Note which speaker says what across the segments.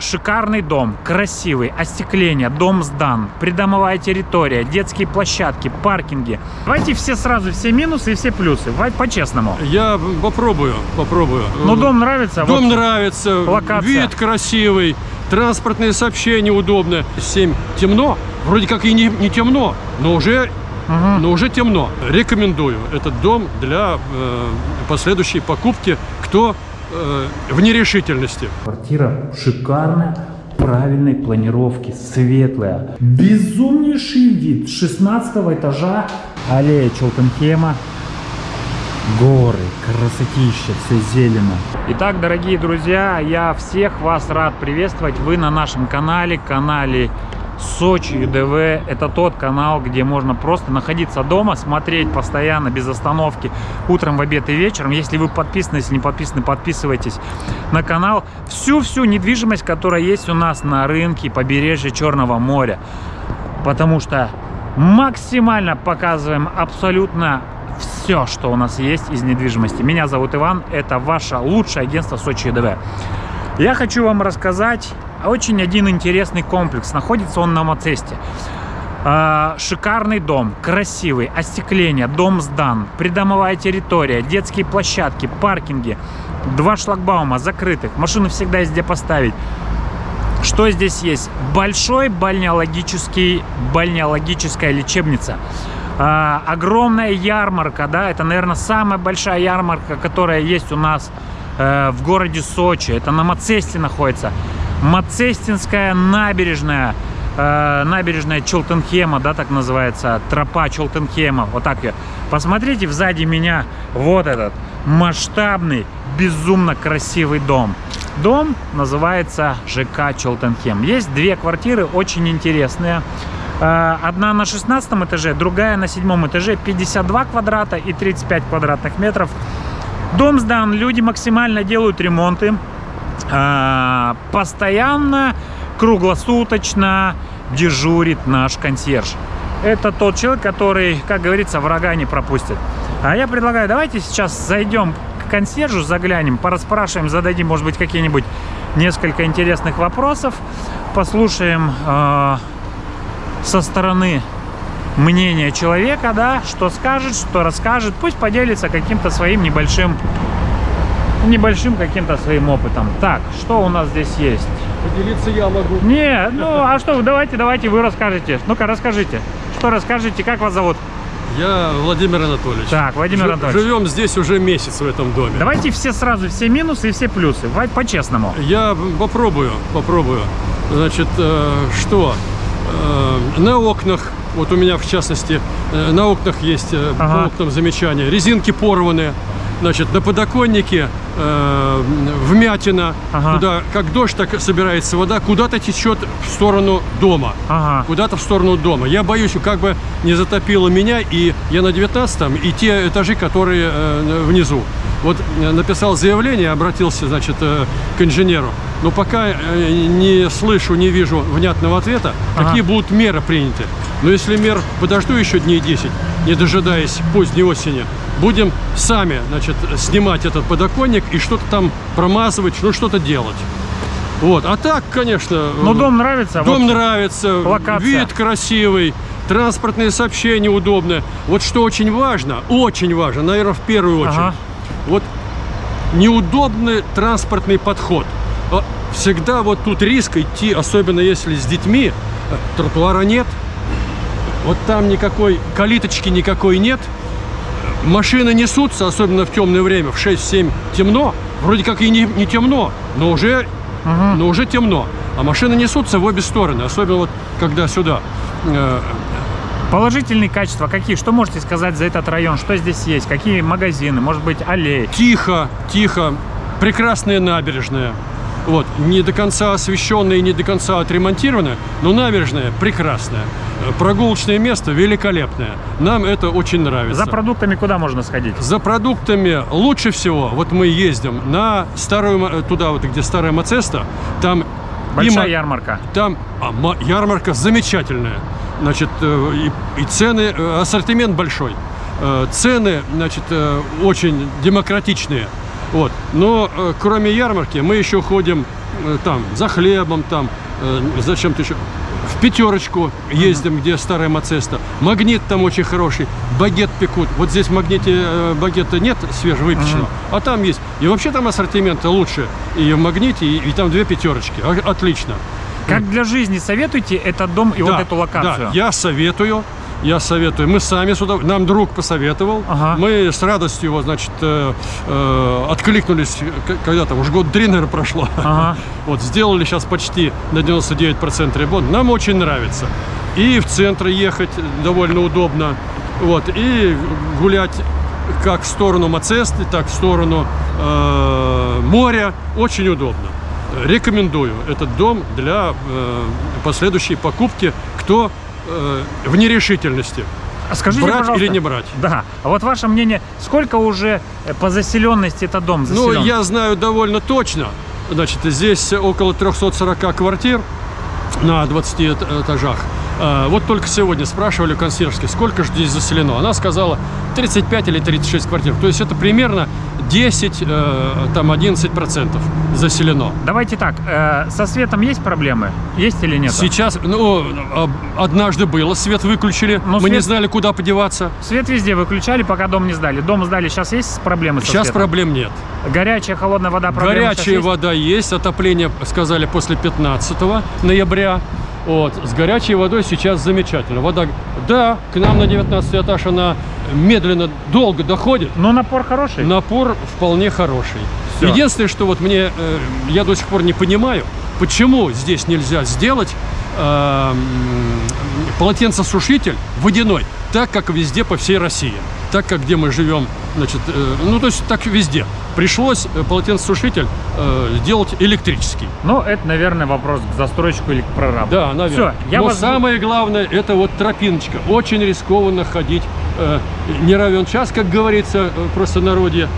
Speaker 1: Шикарный дом, красивый, остекление, дом сдан, придомовая территория, детские площадки, паркинги. Давайте все сразу, все минусы и все плюсы, по-честному.
Speaker 2: Я попробую, попробую.
Speaker 1: Ну, дом нравится?
Speaker 2: Дом
Speaker 1: Вот.
Speaker 2: нравится,
Speaker 1: Локация.
Speaker 2: вид красивый, транспортные сообщения удобные. 7 темно, вроде как и не, не темно, но уже,
Speaker 1: Мгм.
Speaker 2: но уже темно. Рекомендую этот дом для э, последующей покупки, кто э, в нерешительности.
Speaker 1: Квартира шикарная, правильной планировки, светлая. Безумнейший вид 16 этажа, аллея Челтенхема. Горы, красотища, все зелено. Итак, дорогие друзья, я всех вас рад приветствовать. Вы на нашем канале, канале Сочи ЮДВ. Это тот канал, где можно просто находиться дома, смотреть постоянно, без остановки, утром, в обед и вечером. Если вы подписаны, если не подписаны, подписывайтесь на канал. Всю-всю недвижимость, которая есть у нас на рынке побережья Черного моря. Потому что максимально показываем абсолютно все, что у нас есть из недвижимости. Меня зовут Иван, это ваше лучшее агентство Сочи ЮДВ. Я хочу вам рассказать очень один интересный комплекс. Находится он на Мацесте. А, Шикарный дом, красивый, остекление, дом сдан, придомовая территория, детские площадки, паркинги, два шлагбаума закрытых, машину всегда есть где поставить. Что здесь есть? Большой бальнеологический, бальнеологическая лечебница. А, огромная ярмарка, да, это, наверное, самая большая ярмарка, которая есть у нас э, в городе Сочи. Это на Мацесте находится. Мацестинская набережная, э, набережная Челтенхема, да, так называется, тропа Челтенхема, вот так ее. Посмотрите сзади меня вот этот масштабный, безумно красивый дом. Дом называется ЖК Челтенхем. Есть две квартиры, очень интересные. Э, Одна на 16 этаже, другая на седьмом этаже, 52 квадрата и 35 квадратных метров. Дом сдан, люди максимально делают ремонты. А, Постоянно, круглосуточно дежурит наш консьерж. Это тот человек, который, как говорится, врага не пропустит. А я предлагаю, давайте сейчас зайдем к консьержу, заглянем, пораспрашиваем, зададим, может быть, какие-нибудь несколько интересных вопросов, послушаем э, со стороны мнение человека, да, что скажет, что расскажет, пусть поделится каким-то своим небольшим, небольшим каким-то своим опытом. Так, что у нас здесь есть?
Speaker 2: Поделиться я могу.
Speaker 1: Не, ну, а что, давайте, давайте, вы расскажете. Ну-ка, расскажите. Что расскажете, как вас зовут?
Speaker 2: Я Владимир Анатольевич.
Speaker 1: Так, Владимир Анатольевич.
Speaker 2: Живем здесь уже месяц в этом доме.
Speaker 1: Давайте все сразу, все минусы и все плюсы. По-честному.
Speaker 2: Я попробую, попробую. Значит, э, что? Э, на окнах, вот у меня в частности, э, на окнах есть э,
Speaker 1: Ага.
Speaker 2: по окнам замечания. Резинки порваны. Значит, на подоконнике э, вмятина.
Speaker 1: Ага.
Speaker 2: Туда, как дождь, так собирается вода, куда-то течет в сторону дома.
Speaker 1: Ага.
Speaker 2: Куда-то в сторону дома. Я боюсь, как бы не затопило меня, и я на 19 и те этажи, которые э, внизу. Вот э, написал заявление, обратился, значит, э, к инженеру. Но пока э, не слышу, не вижу внятного ответа,
Speaker 1: Ага.
Speaker 2: какие будут меры приняты. Но если мер подожду еще дней 10, не дожидаясь поздней осени, будем сами, значит, снимать этот подоконник и что-то там промазывать, ну что-то делать. Вот. А так, конечно...
Speaker 1: Ну,
Speaker 2: э,
Speaker 1: дом нравится?
Speaker 2: Дом
Speaker 1: Вот.
Speaker 2: нравится,
Speaker 1: локация.
Speaker 2: вид красивый, транспортные сообщения удобные. Вот что очень важно, очень важно, наверное, в первую очередь,
Speaker 1: Ага.
Speaker 2: вот неудобный транспортный подход. А Всегда вот тут риск идти, особенно если с детьми, э, тротуара нет, вот там никакой, калиточки никакой нет, машины несутся, особенно в темное время, в 6-7 темно, вроде как и не, не темно, но уже
Speaker 1: Мгм.
Speaker 2: но уже темно. А машины несутся в обе стороны, особенно вот когда сюда. Э,
Speaker 1: Положительные качества какие? Что можете сказать за этот район? Что здесь есть? Какие магазины? Может быть, аллеи?
Speaker 2: Тихо, тихо, прекрасная набережная. Вот, не до конца освещенная и не до конца отремонтированная, но набережная прекрасная. Прогулочное место великолепное. Нам это очень нравится.
Speaker 1: За продуктами куда можно сходить?
Speaker 2: За продуктами лучше всего, вот мы ездим на старую, туда вот, где старая Мацеста, там и
Speaker 1: Большая
Speaker 2: ма-
Speaker 1: ярмарка.
Speaker 2: Там а, ма- ярмарка замечательная. Значит, э, и, и цены, э, ассортимент большой. Э, Цены, значит, очень демократичные. Вот. Но кроме ярмарки мы еще ходим там за хлебом, там э, зачем-то еще. Пятерочку ездим, где старая Мацеста. Магнит там очень хороший. Багет пекут. Вот здесь в магните э, багета нет свежевыпеченного, а там есть. И вообще там ассортимент лучше. И в магните, и, и там две пятерочки. А- Отлично.
Speaker 1: Как для жизни советуйте этот дом и вот
Speaker 2: Да,
Speaker 1: эту локацию?
Speaker 2: Да, я советую. Я советую. Мы сами сюда, нам друг посоветовал.
Speaker 1: Ага.
Speaker 2: Мы с радостью его, значит, э, э, откликнулись, когда там, уже год три, наверное, прошло.
Speaker 1: Ага.
Speaker 2: Вот, сделали сейчас почти на 99% ремонт. Нам очень нравится. И в центр ехать довольно удобно. Вот, и гулять как в сторону Мацесты, так в сторону э, моря. Очень удобно. Рекомендую этот дом для э, последующей покупки. Кто э, в нерешительности.
Speaker 1: А Скажите,
Speaker 2: брать
Speaker 1: пожалуйста,
Speaker 2: или не брать?
Speaker 1: Да. А вот ваше мнение, сколько уже э, по заселенности этот дом
Speaker 2: Ну,
Speaker 1: заселен?
Speaker 2: я знаю довольно точно. Значит, здесь около 340 квартир на 20 эт- этажах. А, Вот только сегодня спрашивали у консьержки, сколько же здесь заселено. Она сказала 35 или 36 квартир. То есть это примерно 10, э, там 11 процентов заселено.
Speaker 1: Давайте так, э, со светом есть проблемы? Есть или нет?
Speaker 2: Сейчас, ну, а, однажды было, свет выключили,
Speaker 1: Но
Speaker 2: мы
Speaker 1: свет-
Speaker 2: не знали, куда подеваться.
Speaker 1: Свет везде выключали, пока дом не сдали. Дом сдали, сейчас есть проблемы со
Speaker 2: Сейчас
Speaker 1: светом?
Speaker 2: проблем нет.
Speaker 1: Горячая, холодная вода, проблемы
Speaker 2: Горячая
Speaker 1: есть?
Speaker 2: вода есть, отопление сказали после 15 ноября. Вот, с горячей водой сейчас замечательно. Вода, да, к нам на 19 этаж она медленно, долго доходит.
Speaker 1: Но напор хороший?
Speaker 2: Напор вполне хороший.
Speaker 1: Всё.
Speaker 2: Единственное, что вот мне, э, я до сих пор не понимаю, почему здесь нельзя сделать э, полотенцесушитель водяной, так как везде по всей России. Так как где мы живем, значит, э, ну то есть так везде. Пришлось э, полотенцесушитель э, сделать электрический.
Speaker 1: Ну, это, наверное, вопрос к застройщику или к прорабу.
Speaker 2: Да, наверное.
Speaker 1: Все, я
Speaker 2: Но
Speaker 1: вас...
Speaker 2: самое главное, это вот тропиночка. Очень рискованно ходить. э, не равен час, как говорится, э, просто народе.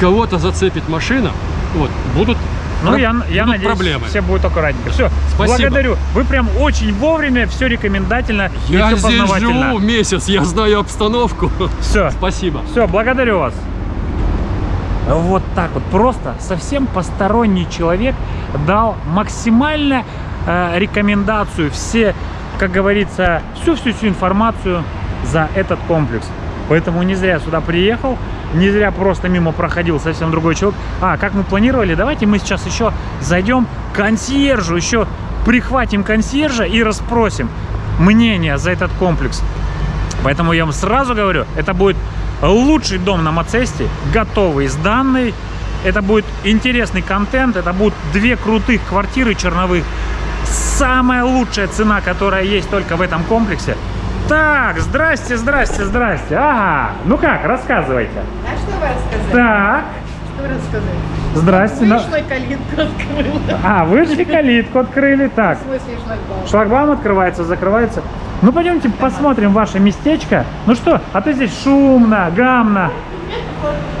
Speaker 2: Кого-то зацепит машина, вот, будут,
Speaker 1: Ну,
Speaker 2: про-
Speaker 1: я, я надеюсь,
Speaker 2: проблемы.
Speaker 1: все будет аккуратненько. Все,
Speaker 2: Спасибо.
Speaker 1: благодарю. Вы прям очень вовремя, все рекомендательно
Speaker 2: Я
Speaker 1: все
Speaker 2: здесь живу месяц, я знаю обстановку.
Speaker 1: Все,
Speaker 2: Спасибо.
Speaker 1: все, благодарю вас. Вот так вот, просто совсем посторонний человек дал максимально э, рекомендацию, все, как говорится, всю-всю-всю информацию за этот комплекс. Поэтому не зря сюда приехал, не зря просто мимо проходил совсем другой человек. А, как мы планировали, давайте мы сейчас еще зайдем к консьержу, еще прихватим консьержа и расспросим мнение за этот комплекс. Поэтому я вам сразу говорю, это будет лучший дом на Мацесте, готовый, сданный. Это будет интересный контент, это будут две крутых квартиры черновых. Самая лучшая цена, которая есть только в этом комплексе. Так, здрасте, здрасте, здрасте. Ага, ну как, рассказывайте.
Speaker 3: А что вы рассказали?
Speaker 1: Так,
Speaker 3: Что вы рассказали?
Speaker 1: здрасте.
Speaker 3: Вышла калитку открыла.
Speaker 1: А, вышли калитку, открыли. Так,
Speaker 3: В смысле шлагбаум?
Speaker 1: Шлагбаум открывается, закрывается. Ну, пойдемте посмотрим ваше местечко. Ну что, а то здесь шумно, гамно.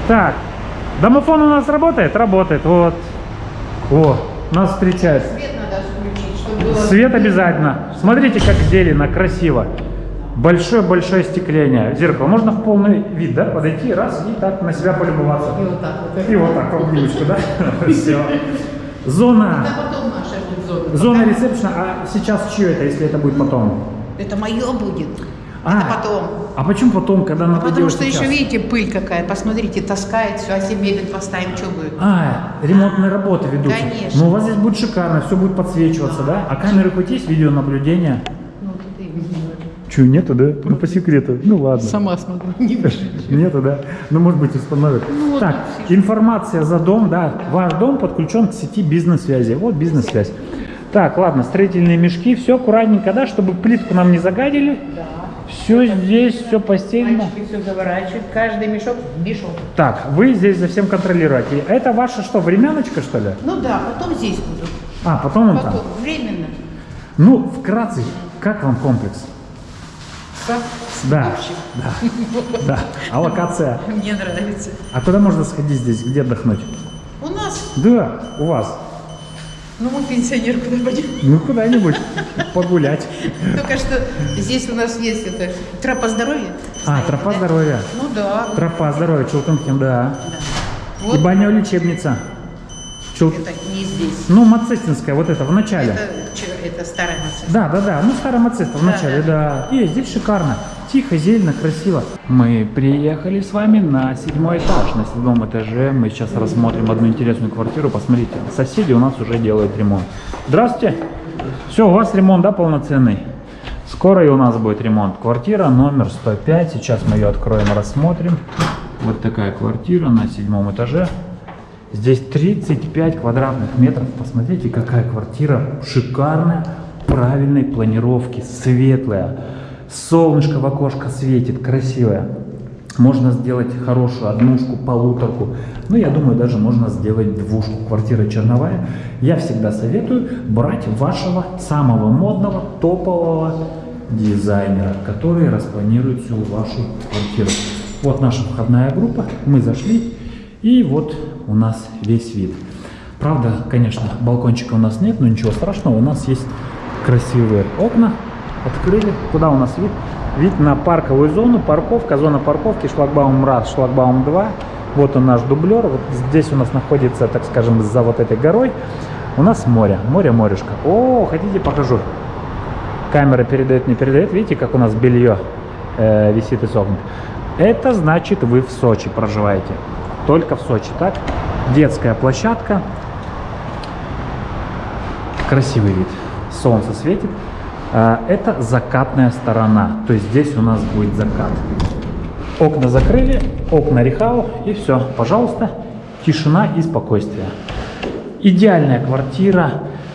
Speaker 1: Так, домофон у нас работает? Работает, вот. О, нас встречает.
Speaker 3: Свет надо включить, чтобы было...
Speaker 1: Свет обязательно. Смотрите, как зелено, красиво. Большое-большое остекление. Зеркало. Можно в полный вид, да, подойти, раз, и так на себя полюбоваться.
Speaker 3: И вот так вот.
Speaker 1: И вот так, обнимочку, да? Все. Зона.
Speaker 3: Будет зона.
Speaker 1: Ресепшена, а сейчас чье это, если это будет потом?
Speaker 3: Это мое будет.
Speaker 1: А,
Speaker 3: Это потом.
Speaker 1: А почему потом, когда надо
Speaker 3: Потому
Speaker 1: делать
Speaker 3: что
Speaker 1: сейчас?
Speaker 3: еще, видите, пыль какая. Посмотрите, таскает все. А если мебель поставим, что будет?
Speaker 1: А, ремонтные работы ведутся.
Speaker 3: Конечно.
Speaker 1: Ну, у вас здесь будет шикарно, все будет подсвечиваться, да? А камеры хоть есть, видеонаблюдение?
Speaker 3: Ну, ты не знаю.
Speaker 1: Че, нету, да? Ну, по секрету. Ну, ладно.
Speaker 3: Сама смотрю.
Speaker 1: Нету, да? Ну, может быть, установят.
Speaker 3: Ну,
Speaker 1: так, информация за дом, да. Ваш дом подключен к сети бизнес-связи. Вот бизнес-связь. Так, ладно, строительные мешки, все аккуратненько, да, чтобы плитку нам не загадили.
Speaker 3: Да.
Speaker 1: Все здесь, все постельно.
Speaker 3: Мальчики все заворачивают. Каждый мешок мешок.
Speaker 1: Так, вы здесь за всем контролируете. Это ваша что, времяночка, что ли?
Speaker 3: Ну да, потом здесь буду.
Speaker 1: А, потом он там.
Speaker 3: Потом, временно.
Speaker 1: Ну, вкратце, как вам комплекс?
Speaker 3: Со-
Speaker 1: Да, да, да. А локация?
Speaker 3: мне нравится.
Speaker 1: А куда можно сходить здесь, где отдохнуть?
Speaker 3: У нас,
Speaker 1: Да, у вас.
Speaker 3: ну мы пенсионер куда пойдем?
Speaker 1: Ну, куда-нибудь погулять.
Speaker 3: Только что здесь у нас есть это тропа здоровья.
Speaker 1: А, тропа здоровья.
Speaker 3: Ну да.
Speaker 1: Тропа здоровья, Челтенхем, да. И баня-лечебница. Чел-
Speaker 3: Это не здесь.
Speaker 1: Ну, Мацестинская, вот это, в начале.
Speaker 3: Это, это старая Мацеста.
Speaker 1: Да, да, да. Ну, старая Мацеста в
Speaker 3: Да,
Speaker 1: начале,
Speaker 3: да.
Speaker 1: да. И здесь шикарно. Тихо, зелено, красиво. Мы приехали с вами на седьмой этаж. На седьмом этаже мы сейчас рассмотрим одну интересную квартиру. Посмотрите, соседи у нас уже делают ремонт. Здравствуйте. Все, у вас ремонт, да, полноценный? Скоро и у нас будет ремонт. Квартира номер 105. Сейчас мы ее откроем рассмотрим. Вот такая квартира на седьмом этаже. Здесь 35 квадратных метров. Посмотрите, какая квартира шикарная, правильной планировки, светлая. Солнышко в окошко светит, красивая. Можно сделать хорошую однушку, полуторку. Ну, я думаю, даже можно сделать двушку. Квартира черновая. Я всегда советую брать вашего самого модного, топового дизайнера, который распланирует всю вашу квартиру. Вот наша входная группа. Мы зашли. И вот у нас весь вид. Правда, конечно, балкончика у нас нет, но ничего страшного. У нас есть красивые окна. Открыли. Куда у нас вид? Вид на парковую зону, парковка, зона парковки, шлагбаум раз, шлагбаум 2. Вот он наш дублер. Вот здесь у нас находится, так скажем, за вот этой горой. У нас море, море, морешко. О, хотите покажу? Камера передает, не передает. Видите, как у нас белье э, висит и сохнет? Это значит, вы в Сочи проживаете. Только в Сочи, так? Детская площадка. Красивый вид. Солнце светит. А, Это закатная сторона. То есть здесь у нас будет закат. Окна закрыли, окна рехау и все. Пожалуйста, тишина и спокойствие. Идеальная квартира.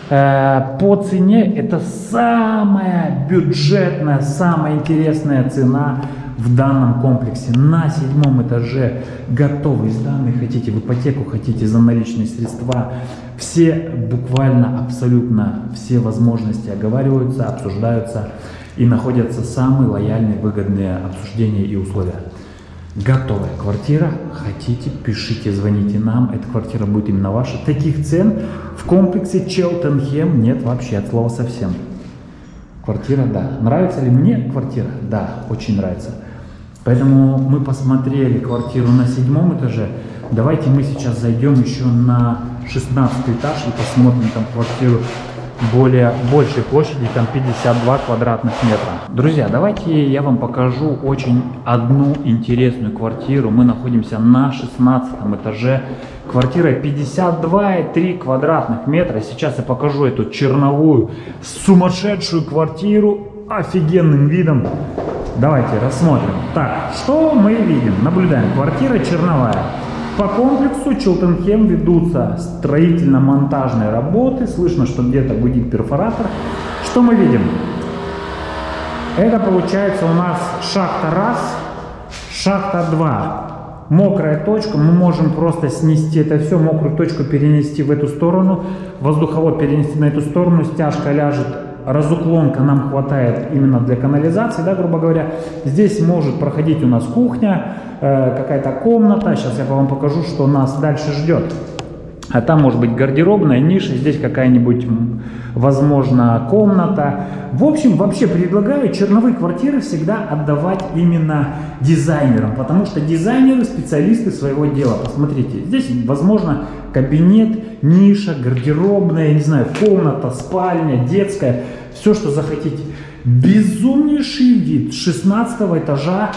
Speaker 1: Э, По цене это самая бюджетная, самая интересная цена в данном комплексе. На седьмом этаже готовый сданный. Хотите в ипотеку, хотите за наличные средства. Все буквально абсолютно все возможности оговариваются, обсуждаются и находятся самые лояльные, выгодные обсуждения и условия. Готовая квартира. Хотите, пишите, звоните нам. Эта квартира будет именно ваша. Таких цен в комплексе Челтенхем нет вообще от слова совсем. Квартира, да. Нравится ли мне квартира? Да, очень нравится. Поэтому мы посмотрели квартиру на седьмом этаже. Давайте мы сейчас зайдем еще на 16 этаж и посмотрим там квартиру более большей площади, там 52 квадратных метра. Друзья, давайте я вам покажу очень одну интересную квартиру. Мы находимся на 16 этаже. Квартира 52,3 квадратных метра. Сейчас я покажу эту черновую, сумасшедшую квартиру офигенным видом. Давайте рассмотрим. Так, что мы видим? Наблюдаем. Квартира черновая. По комплексу Челтенхем ведутся строительно-монтажные работы. Слышно, что где-то гудит перфоратор. Что мы видим? Это получается у нас шахта раз, шахта 2. Мокрая точка, мы можем просто снести это все, мокрую точку перенести в эту сторону, воздуховод перенести на эту сторону, стяжка ляжет, разуклонка нам хватает именно для канализации, да, грубо говоря. Здесь может проходить у нас кухня, э, какая-то комната, сейчас я вам покажу, что нас дальше ждет. А там может быть гардеробная ниша, здесь какая-нибудь, возможно, комната. В общем, вообще предлагаю черновые квартиры всегда отдавать именно дизайнерам, потому что дизайнеры специалисты своего дела. Посмотрите, здесь, возможно, кабинет, ниша, гардеробная, не знаю, комната, спальня, детская, все, что захотите. Безумнейший вид 16 этажа.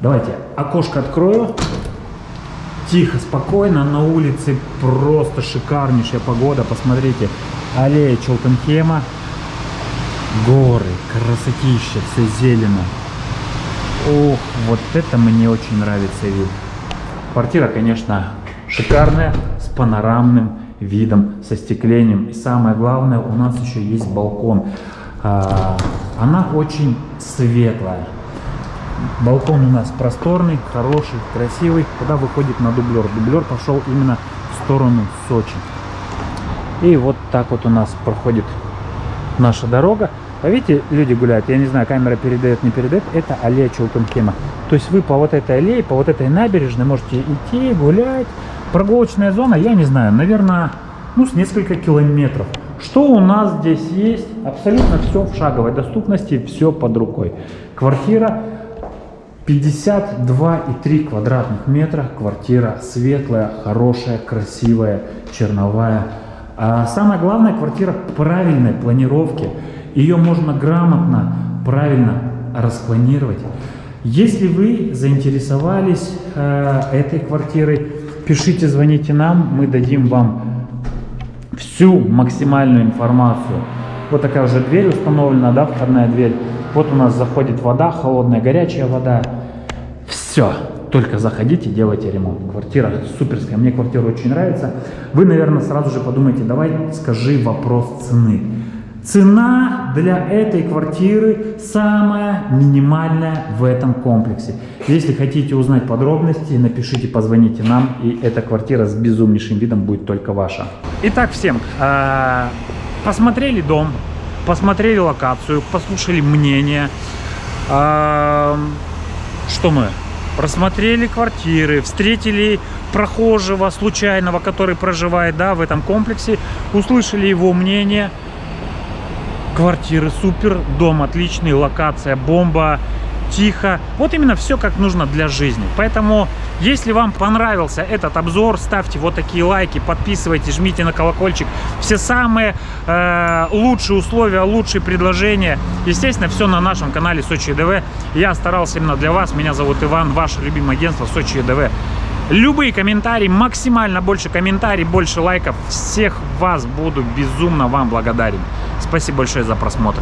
Speaker 1: Давайте окошко открою. Тихо, спокойно, на улице просто шикарнейшая погода. Посмотрите, аллея Челтенхема, горы, красотища, все зелено. Ох, вот это мне очень нравится вид. Квартира, конечно, шикарная, с панорамным видом, со стеклением. И самое главное, у нас еще есть балкон. А, Она очень светлая. Балкон у нас просторный, хороший, красивый, куда выходит на дублер. Дублер пошел именно в сторону Сочи. И вот так вот у нас проходит наша дорога. А видите, люди гуляют, я не знаю, камера передает, не передает, это аллея Челтенхема. То есть вы по вот этой аллее, по вот этой набережной можете идти, гулять. Прогулочная зона, я не знаю, наверное, ну, с несколько километров. Что у нас здесь есть? Абсолютно все в шаговой доступности, все под рукой. Квартира 52,3 квадратных метра. Квартира светлая, хорошая, красивая, черновая. А самое главное, квартира правильной планировки. Ее можно грамотно, правильно распланировать. Если вы заинтересовались э, этой квартирой, пишите, звоните нам, мы дадим вам всю максимальную информацию. Вот такая уже дверь установлена, да, входная дверь. Вот у нас заходит вода, холодная, горячая вода. Все, только заходите, делайте ремонт. Квартира суперская, мне квартира очень нравится. Вы, наверное, сразу же подумаете, давай скажи вопрос цены. Цена для этой квартиры самая минимальная в этом комплексе. Если хотите узнать подробности, напишите, позвоните нам, и эта квартира с безумнейшим видом будет только ваша. Итак, всем, э, посмотрели дом, посмотрели локацию, послушали мнение. Э, что мы? Просмотрели квартиры, встретили прохожего случайного, который проживает да, в этом комплексе, услышали его мнение – Квартиры супер, дом отличный, локация бомба, тихо. Вот именно все как нужно для жизни. Поэтому, если вам понравился этот обзор, ставьте вот такие лайки, подписывайтесь, жмите на колокольчик. Все самые э, лучшие условия, лучшие предложения. Естественно, все на нашем канале Сочи ЕДВ. Я старался именно для вас. Меня зовут Иван, ваше любимое агентство Сочи ЕДВ. Любые комментарии, максимально больше комментариев, больше лайков. Всех вас буду безумно вам благодарен. Спасибо большое за просмотр.